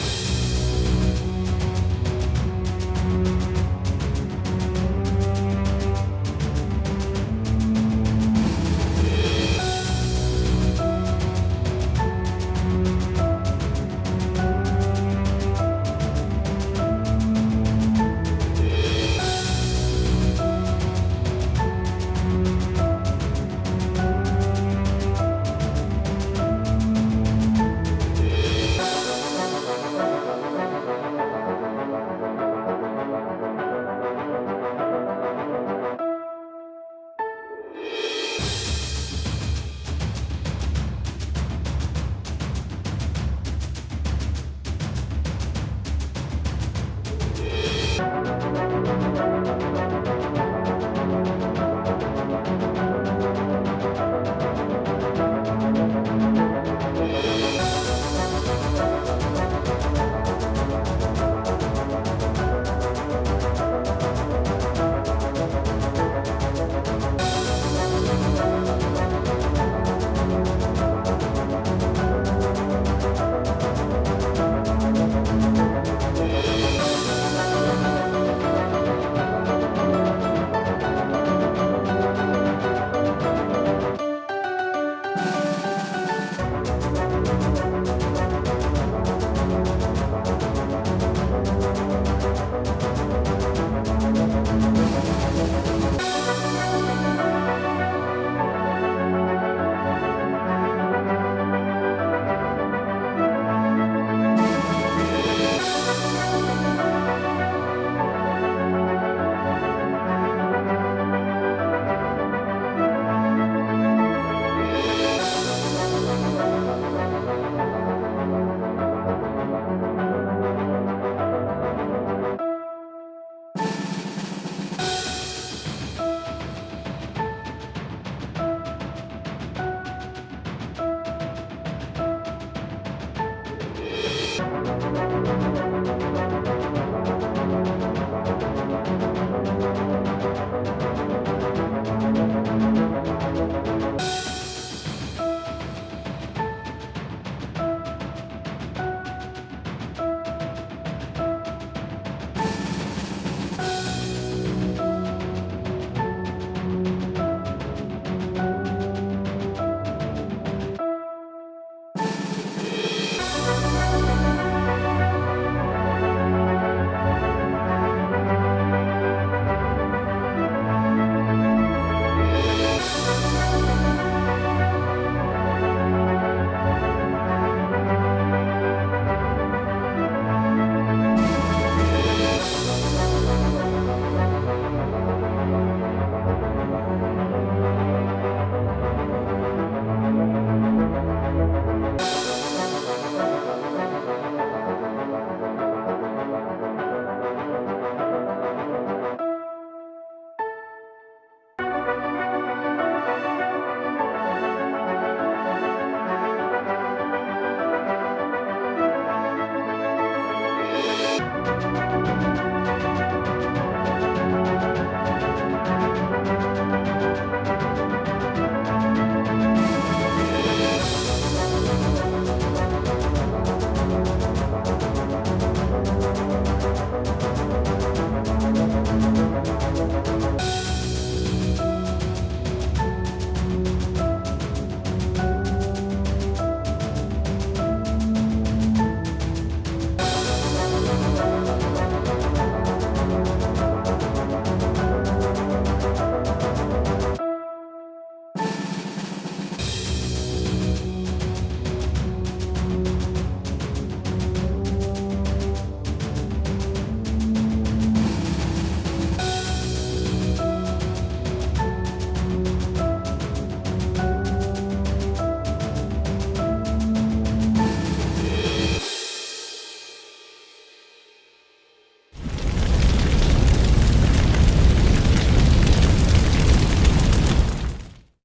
Bye. Música